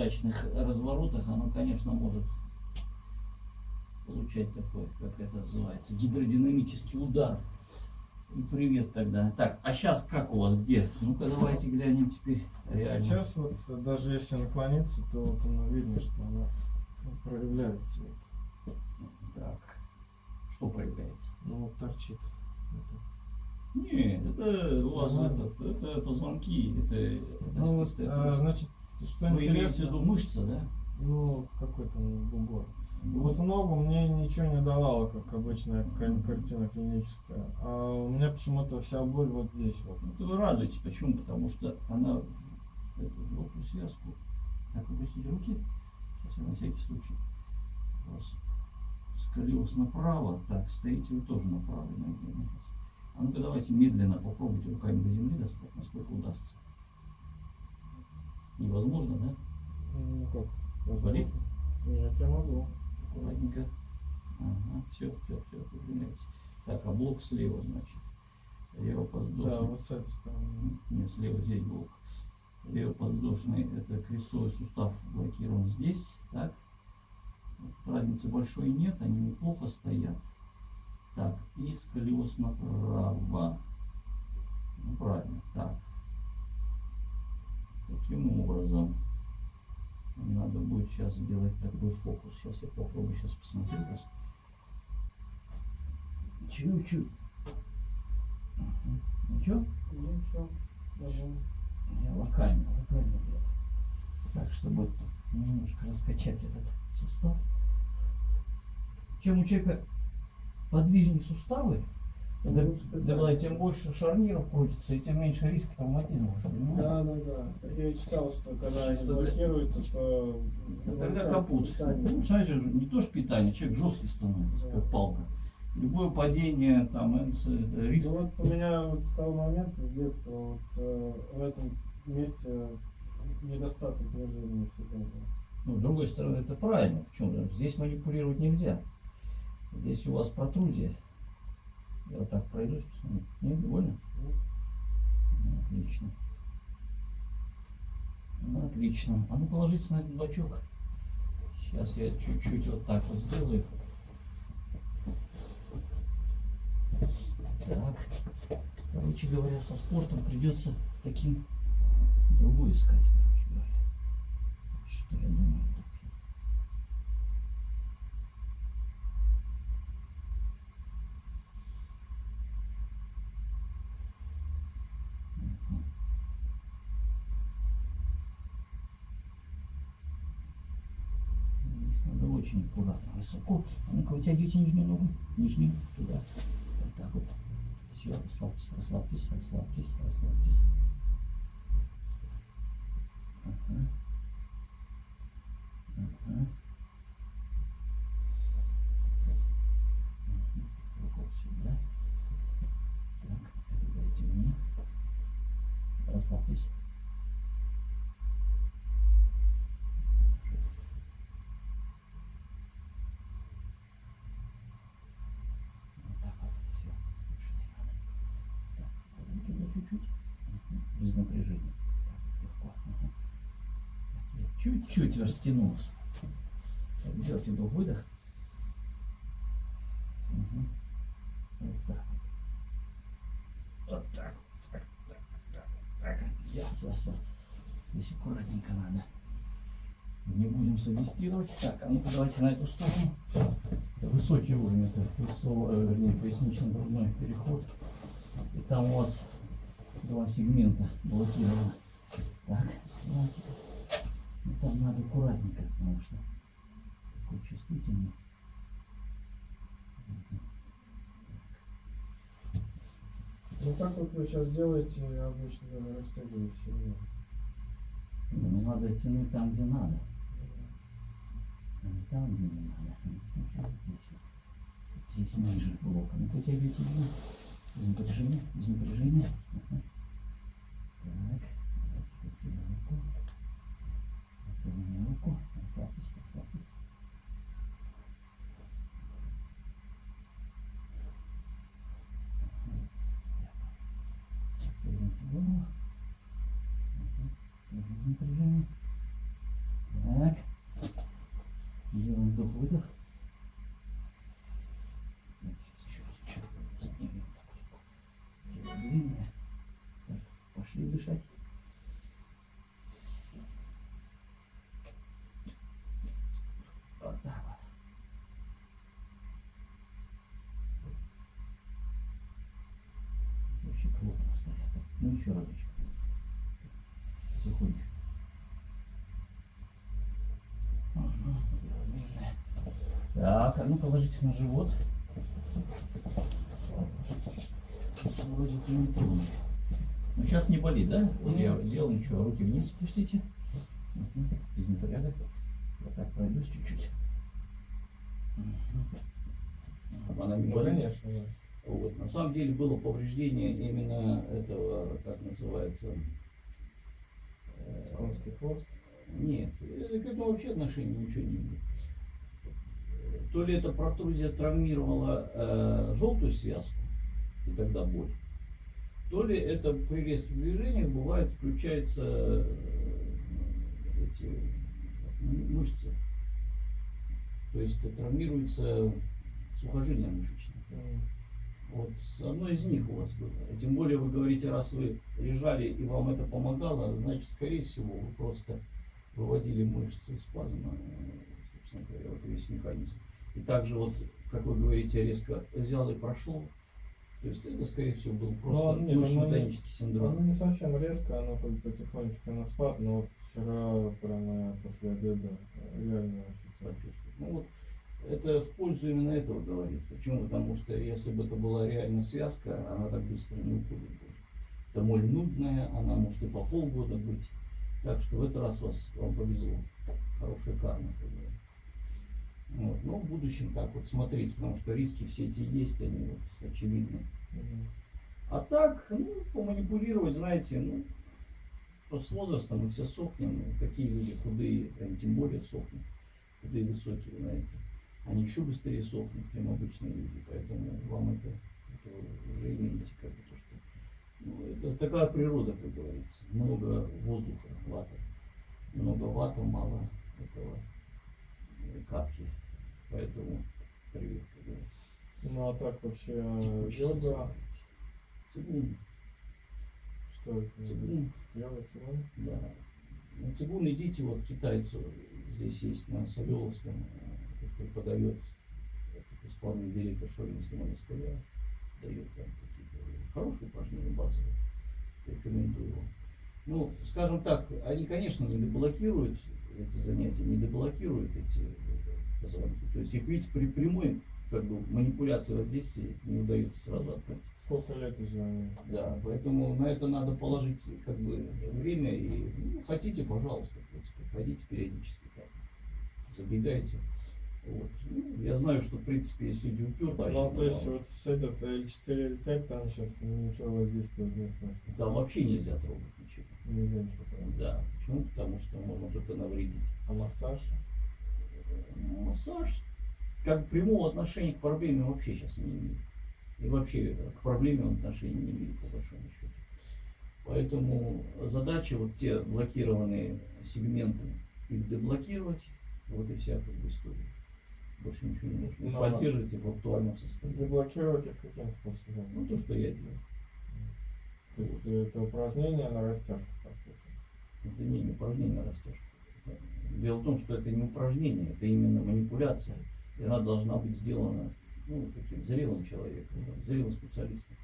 неудачных разворотах оно, конечно, может получать такой, как это называется, гидродинамический удар. И привет тогда. Так, а сейчас как у вас где? Ну-ка давайте глянем теперь реально. Сейчас вот даже если наклониться, то вот оно видно, что оно проявляется. Так, что проявляется? Ну вот торчит. Это. Нет, это у вас Ага. этот, это позвонки, это, Ну вот, а, значит, что Вы имеете в интересно, виду мышца, да? ну какой там бугор. Вот в ногу мне ничего не давало, как обычная кар- картина клиническая. А у меня почему-то вся боль вот здесь вот. Ну, Вы радуетесь, почему? Потому что она в эту желтую связку. Так, опустите руки. Сейчас я на всякий случай. У вас сколиоз направо. Так, стоите вы тоже на правой ноге. А ну-ка давайте медленно попробуйте руками до земли достать, насколько удастся. Невозможно, да? Ну как? Болит? Нет, я могу. Аккуратненько. Ага, все, все, все, выпрямляется. Так, а блок слева, значит. Лево Да, вот с этой стороны. Нет, слева здесь блок. Левоподвздошный это крестцовый сустав блокирован здесь, так. Разницы большой нет, они неплохо стоят. Так, и сколиоз направо. Ну, правильно, так. Таким образом, надо будет сейчас сделать такой фокус. Сейчас я попробую сейчас посмотреть вас. Чуть-чуть. Мгм. Ничего? Ничего. Я локально, локально делаю. Так, чтобы немножко раскачать этот сустав. Чем у человека подвижнее суставы, да, тем больше шарниров крутится, и тем меньше риск травматизма. Да, да, да. Я читал, что когда они Чисто блокируются, то Да Тогда капут. питание. Ну, знаете, же, не то что питание, человек жесткий становится, Да. как палка. Любое падение, там, это, это риск. Ну вот у меня вот с того момента, с детства, вот, э, в этом месте недостаток движения всегда был. Ну, с другой стороны, это правильно. Почему? Здесь манипулировать нельзя. Здесь у вас протрузия. Я вот так пройдусь, посмотрю. Нет, довольно? Ну, Отлично. Ну, отлично. А ну положитесь на этот бачок. Сейчас я чуть-чуть вот так вот сделаю. Так. Короче говоря, со спортом придется с таким другой искать, короче говоря. Что я думаю. Мгм. Здесь надо очень аккуратно, высоко. Ну-ка, вытягивайте нижнюю ногу. Нижнюю, туда. Вот так вот. Все, расслабьтесь, расслабьтесь, расслабьтесь, расслабьтесь. Ага. Ага. Мгм. Вот сюда. Так, это дайте мне. Расслабьтесь. Вот так вот, все. Больше не надо. Так, потом туда чуть-чуть. Мгм. Без напряжения. Так, легко. Ага. Так, я чуть-чуть растянулся. Так, сделайте вдох выдох. Мгм. Вот так вот. Так, так, так, так, так. Все, все, все. Здесь аккуратненько надо. Не будем садистировать. Так, а ну давайте на эту сторону. Высокий уровень, это крестцово- э, вернее, пояснично-грудной переход. И там у вас два сегмента блокировано. Так, давайте. Ну, там надо аккуратненько, потому что такой чувствительный. Ну так вот вы сейчас делаете, обычно растягиваете сильнее. Ну, надо тянуть там, где надо. А не там, где не надо. Ну, Здесь, ниже блока. Ну, потягивайте вниз. Без напряжения, без напряжения. Ага. Так, давайте сюда руку. Это у меня руку. Расслабьтесь, расслабьтесь. Ага. Поверните голову. Ага. Тоже без напряжения. Вдох, выдох. Вот, Еще раз, еще раз. Поднимем такой. Тело длинное. Так, пошли дышать. Вот так вот. Вообще плотно стоят. Ну еще разочек. Потихонечку. Ага, тело длинное. Так, а ну-ка ложитесь на живот. Вроде бы не трудно. Ну сейчас не болит, да? Вот я Нет. сделал ничего, руки вниз спустите. Мгм, Без напряга. Я так пройдусь чуть-чуть. Мгм. Она не Ну, болит? конечно, да. Вот. На самом деле было повреждение именно этого, как называется, э, Конский хвост. нет, к этому вообще отношения ничего не имеет. То ли эта протрузия травмировала э, желтую связку, и тогда боль, то ли это при резких движениях бывает включаются э, эти мышцы. То есть травмируется сухожилие мышечное. Вот одно из них у вас было. Тем более вы говорите, раз вы лежали и вам это помогало, значит, скорее всего, вы просто выводили мышцы из спазма, собственно говоря, вот весь механизм. И также вот, как вы говорите, резко взял и прошло. То есть это, скорее всего, был просто Ну, оно не- мышечно-тонический синдром. Оно не совсем резко, оно как бы потихонечку на спад, но вот вчера прямо после обеда реально ощутил. почувствовать. Ну вот это в пользу именно этого говорит. Почему? Потому что если бы это была реально связка, она так быстро не уходит. Это моль нудная, она может и по полгода быть. Так что в этот раз вас, вам повезло. Хорошая карма, как говорится. Вот. Но в будущем так вот смотрите, потому что риски все эти есть, они вот очевидны. А так, ну, поманипулировать, знаете, ну, что с возрастом мы все сохнем, и такие люди худые, они тем более сохнут, худые высокие, знаете, они еще быстрее сохнут, чем обычные люди, поэтому вам это, это уже имеете как бы то, что, ну, это такая природа, как говорится, много воздуха, вата, много вата, мало этого э, капки, поэтому привет, как говорится. Ну а так вообще Текучесть йога, называется. Цигун, что это? цигун. Йога, цигун? Да. На цигун идите, вот китайцу здесь есть на Савеловском, э, преподает этот исполнительный директор Шоринского монастыря, дает там какие-то хорошие упражнения базовые, рекомендую. Ну, скажем так, они, конечно, не деблокируют эти занятия, не деблокируют эти э, позвонки. То есть их, видите, при прямой как бы манипуляции воздействия не удается сразу открыть. Сколько лет они? Да, поэтому на это надо положить как бы время и ну, хотите, пожалуйста, в принципе, ходите периодически так, забегайте. Вот. Ну, я знаю, что в принципе, если люди упертые, Ну, то есть вот с этот L4, L5 там сейчас ничего воздействовать не смысла. там вообще нельзя трогать ничего. Да. Почему? Потому что можно только навредить. А массаж? Массаж как прямого отношения к проблеме вообще сейчас не имеет. И вообще к проблеме он отношения не имеет, по большому счету. Поэтому задача вот те блокированные сегменты их деблокировать, вот и вся как бы история. Больше ничего не нужно. Ну, поддерживайте в актуальном состоянии. Заблокировать их каким способом? Ну, то, что я делаю. То есть это упражнение на растяжку, по сути. Это не упражнение, а растяжка. Дело в том, что это не упражнение, это именно манипуляция. И она должна быть сделана ну, таким зрелым человеком, там, зрелым специалистом.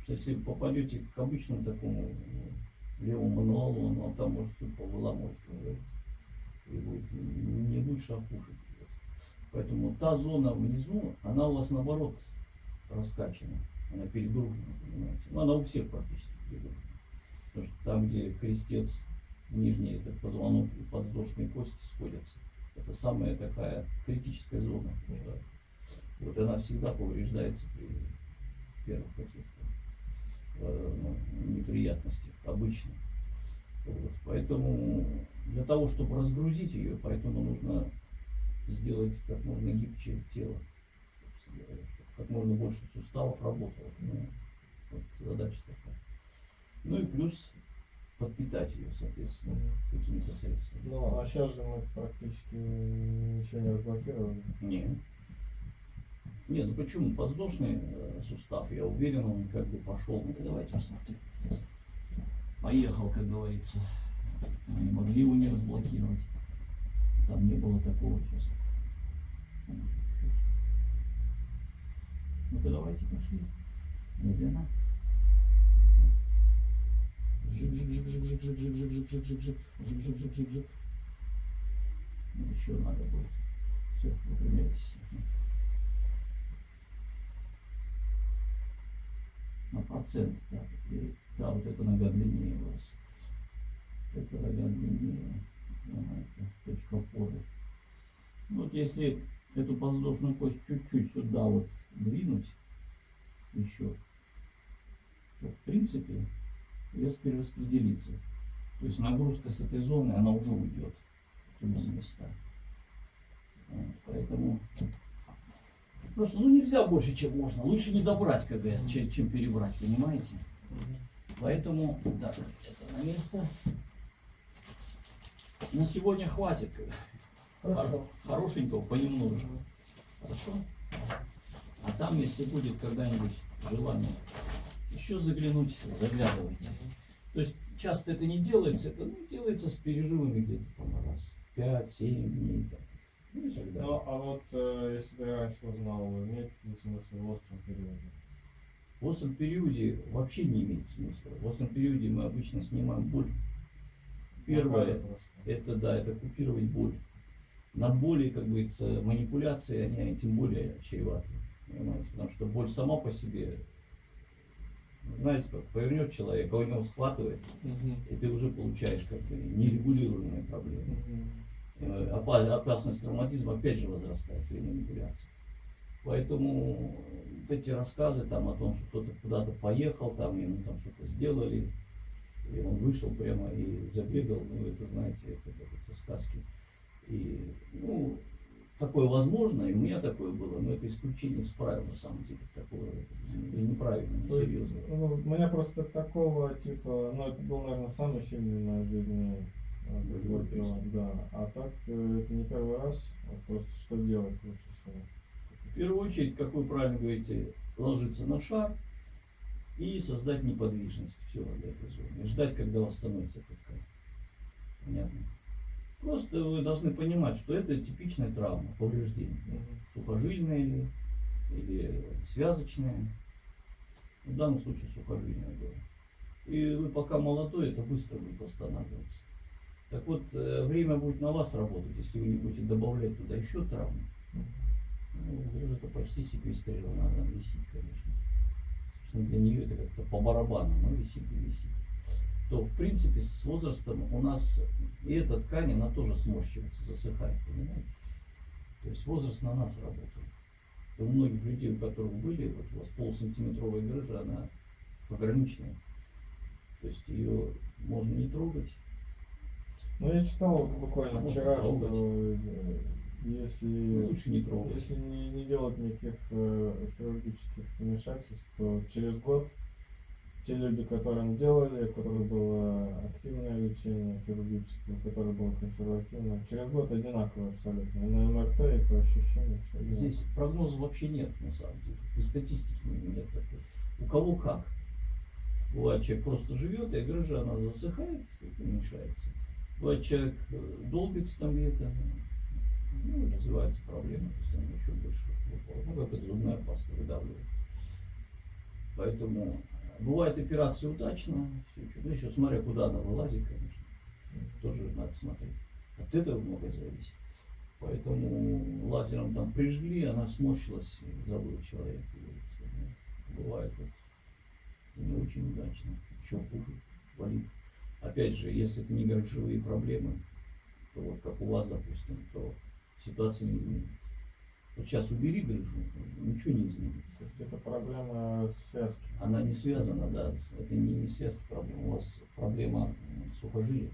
Потому что если вы попадете к обычному такому ну, левому мануалу, он вам там может все повыламывать, как говорится. И будет не лучше, а. Поэтому та зона внизу, она у вас наоборот раскачана. Она перегружена, понимаете. Ну, она у всех практически перегружена. Потому что там, где крестец, нижний этот позвонок и подвздошные кости сходятся, это самая такая критическая зона. что Вот она всегда повреждается при первых каких-то э, ну, неприятностях, обычно. Вот. Поэтому для того, чтобы разгрузить ее, поэтому нужно сделать как можно гибче тело, как можно больше суставов работало. понимаете. Вот задача такая. Ну и плюс подпитать ее, соответственно, какими-то средствами. Ну, а сейчас же мы практически ничего не разблокировали. Не. Не, ну почему? Подвздошный э, сустав, я уверен, он как бы пошел. Ну давайте посмотрим. Поехал, как говорится. Мы не могли его не разблокировать. Там не было такого сейчас. Ну-ка давайте пошли. Медленно. Жик-жик-жик-жик-жик-жик-жик-жик-жик-жик-жик-жик. Ну, еще надо будет. Все, выпрямляйтесь. На процент, так. И, да, вот эта нога длиннее у вас. Эта нога длиннее. Это точка опоры. Вот если эту подвздошную кость чуть-чуть сюда вот двинуть еще, то в принципе вес перераспределится. То есть нагрузка с этой зоны, она уже уйдет в другие места. Вот, Поэтому просто ну нельзя больше, чем можно. Лучше не добрать, как говорят, чем, чем перебрать, понимаете? Поэтому, да, это на место. На сегодня хватит. Хорошо. Хорошенького, понемножку. Хорошо? А там, если будет когда-нибудь желание еще заглянуть, заглядывайте. То есть часто это не делается, это ну, делается с перерывами где-то там раз в 5-7 дней. Ну и так далее. Ну, а вот э, если бы я раньше узнал, имеет ли смысл в остром периоде? В остром периоде вообще не имеет смысла. В остром периоде мы обычно снимаем боль. Первое, это да, это купировать боль. На боли, как говорится, манипуляции, они тем более чреваты. Потому что боль сама по себе, знаете, как повернешь человека, у него схватывает, Мгм. и ты уже получаешь как бы нерегулируемые проблемы. Опа- Опасность травматизма опять же возрастает при манипуляции. Поэтому вот эти рассказы там о том, что кто-то куда-то поехал, там ему там что-то сделали, и он вышел прямо и забегал, ну это знаете, это как говорится, сказки. И ну, такое возможно, и у меня такое было, но это исключение из правил на самом деле, такое это неправильно, несерьезно. Ну, у меня просто такого типа, ну это был, наверное, самый сильный в моей жизни э, вот, да. А так э, это не первый раз, а просто что делать лучше всего. В первую очередь, как вы правильно говорите, ложиться на шар и создать неподвижность все для этой зоны. И ждать, когда восстановится эта ткань. Понятно? Просто вы должны понимать, что это типичная травма, повреждение. Сухожильная или, или связочная. В данном случае сухожильная было. И вы пока молодой, это быстро будет восстанавливаться. Так вот, э, время будет на вас работать, если вы не будете добавлять туда еще травму. Ну, уже это почти секвестрировано, она висит, конечно. Собственно, для нее это как-то по барабану, но висит и висит. То, в принципе, с возрастом у нас и эта ткань, она тоже сморщивается, засыхает, понимаете? То есть возраст на нас работает. И у многих людей, у которых были, вот у вас полусантиметровая грыжа, она пограничная. То есть ее можно не трогать. Ну я читал буквально Можно вчера, трогать. что э, если Ну, лучше не трогать. Если не, не делать никаких э, хирургических вмешательств, то через год те люди, которым делали, у которых было активное лечение хирургическое, у которых было консервативное, через год одинаково абсолютно. И на МРТ, и по ощущениям. Здесь прогноза вообще нет, на самом деле. И статистики нет такой. У кого как. Бывает, человек просто живет, и грыжа, она засыхает и уменьшается. Бывает, человек э, долбится там где-то, ну, развивается проблема, то есть она еще больше выпала. Ну, как это зубная паста выдавливается. Поэтому бывает операция удачно, всё чудо. ну, еще смотря куда она вылазит, конечно, тоже надо смотреть. От этого многое зависит. Поэтому лазером там прижгли, она сморщилась, и забыл человек. Бывает вот не очень удачно. Еще хуже, болит. Опять же, если это не грыжевые проблемы, то вот как у вас, допустим, то ситуация не изменится. Вот сейчас убери грыжу, ничего не изменится. То есть это проблема связки. Она не связана, да, это не, не связка проблема. У вас проблема сухожилия,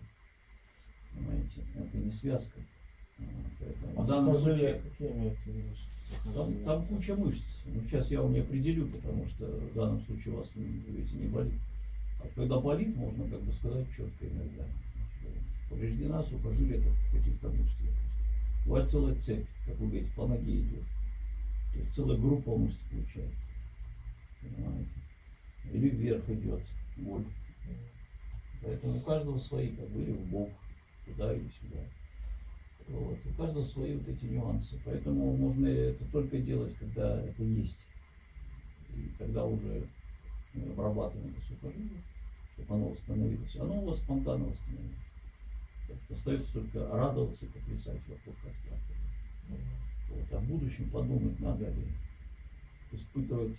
понимаете, это не связка. А, Поэтому А в данном случае какие имеются там, там куча мышц. Ну, сейчас я вам не определю, потому что в данном случае у вас, вы говорите, не болит. А когда болит, можно как бы сказать четко иногда. Повреждена сухожилие каких-то мышцах. Бывает целая цепь, как вы говорите, по ноге идет. То есть целая группа мышц получается. Понимаете? Или вверх идет боль. Поэтому у каждого свои, как бы, в бок, туда или сюда. Вот. У каждого свои вот эти нюансы. Поэтому можно это только делать, когда это есть. И когда уже мы обрабатываем это сухожилие, чтобы оно восстановилось. Оно у вас спонтанно восстановилось. Так что остается только радоваться и поплясать вокруг. Вот. А в будущем подумать, надо ли испытывать